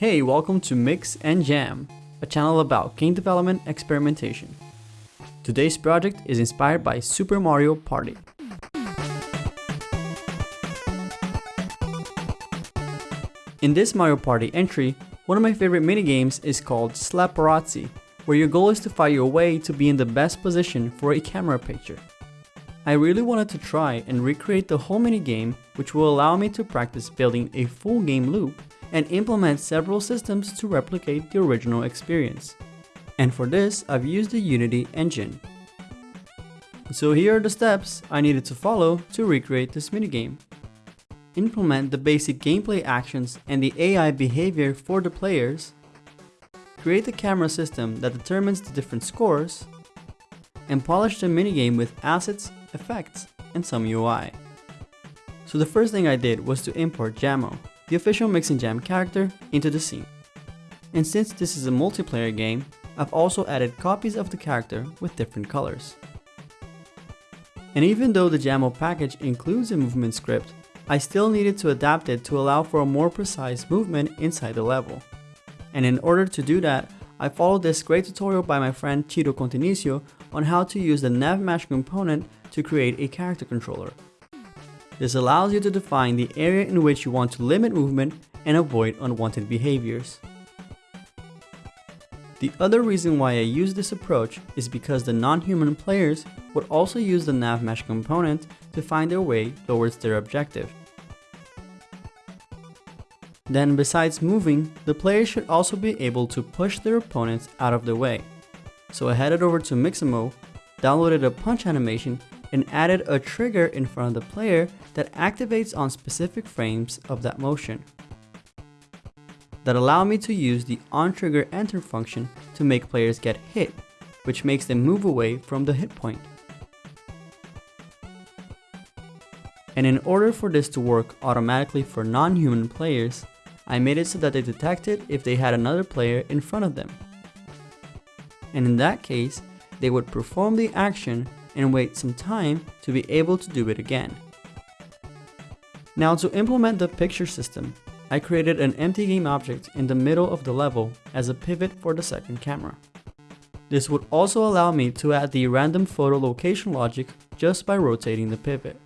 Hey, welcome to Mix and Jam, a channel about game development experimentation. Today's project is inspired by Super Mario Party. In this Mario Party entry, one of my favorite minigames is called Slapparazzi, where your goal is to fight your way to be in the best position for a camera picture. I really wanted to try and recreate the whole minigame, which will allow me to practice building a full game loop and implement several systems to replicate the original experience. And for this, I've used the Unity engine. So here are the steps I needed to follow to recreate this minigame. Implement the basic gameplay actions and the AI behavior for the players, create the camera system that determines the different scores, and polish the minigame with assets, effects, and some UI. So the first thing I did was to import Jammo, the official Mix and Jam character, into the scene. And since this is a multiplayer game, I've also added copies of the character with different colors. And even though the Jammo package includes a movement script, I still needed to adapt it to allow for a more precise movement inside the level. And in order to do that, I followed this great tutorial by my friend Ciro Continisio on how to use the NavMesh component to create a character controller. This allows you to define the area in which you want to limit movement and avoid unwanted behaviors. The other reason why I use this approach is because the non-human players would also use the NavMesh component to find their way towards their objective. Then besides moving, the player should also be able to push their opponents out of the way. So I headed over to Mixamo, downloaded a punch animation and added a trigger in front of the player that activates on specific frames of that motion. That allow me to use the on-trigger enter function to make players get hit, which makes them move away from the hit point. And in order for this to work automatically for non-human players, I made it so that they detected if they had another player in front of them. And in that case, they would perform the action and wait some time to be able to do it again. Now to implement the picture system, I created an empty game object in the middle of the level as a pivot for the second camera. This would also allow me to add the random photo location logic just by rotating the pivot.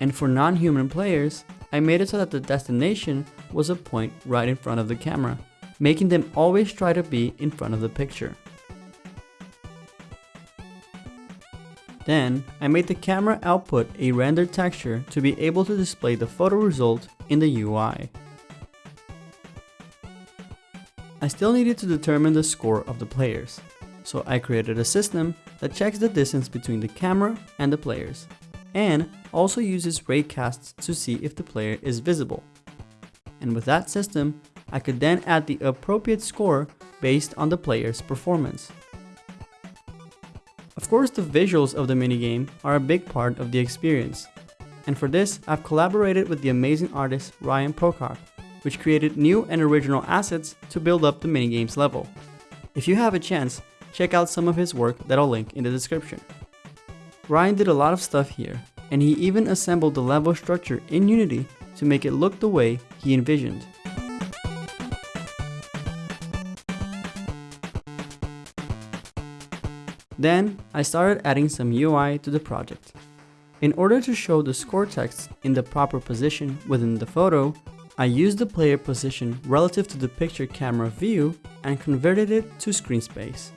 And for non-human players, I made it so that the destination was a point right in front of the camera, making them always try to be in front of the picture. Then, I made the camera output a rendered texture to be able to display the photo result in the UI. I still needed to determine the score of the players, so I created a system that checks the distance between the camera and the players, and also uses raycasts to see if the player is visible. And with that system, I could then add the appropriate score based on the player's performance. Of course, the visuals of the minigame are a big part of the experience. And for this, I've collaborated with the amazing artist Ryan Prokop, which created new and original assets to build up the minigame's level. If you have a chance, check out some of his work that I'll link in the description. Ryan did a lot of stuff here, and he even assembled the level structure in Unity to make it look the way he envisioned. Then, I started adding some UI to the project. In order to show the score text in the proper position within the photo, I used the player position relative to the picture camera view and converted it to screen space.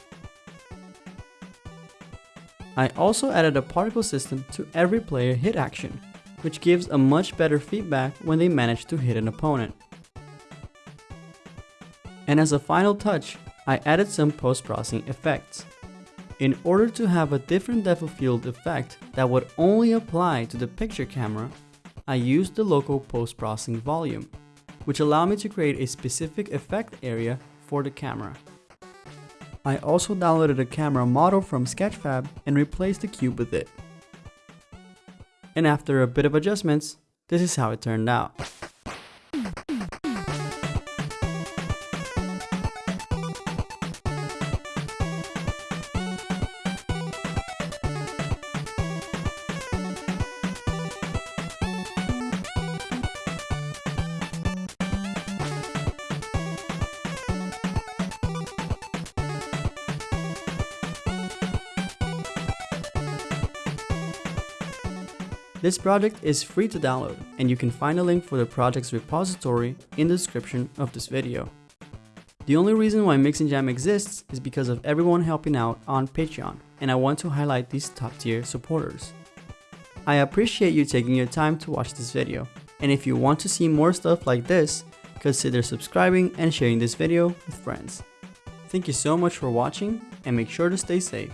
I also added a particle system to every player hit action, which gives a much better feedback when they manage to hit an opponent. And as a final touch, I added some post-processing effects. In order to have a different depth of field effect that would only apply to the picture camera, I used the local post-processing volume, which allowed me to create a specific effect area for the camera. I also downloaded a camera model from Sketchfab and replaced the cube with it. And after a bit of adjustments, this is how it turned out. This project is free to download, and you can find a link for the project's repository in the description of this video. The only reason why Mix and Jam exists is because of everyone helping out on Patreon, and I want to highlight these top tier supporters. I appreciate you taking your time to watch this video, and if you want to see more stuff like this, consider subscribing and sharing this video with friends. Thank you so much for watching, and make sure to stay safe.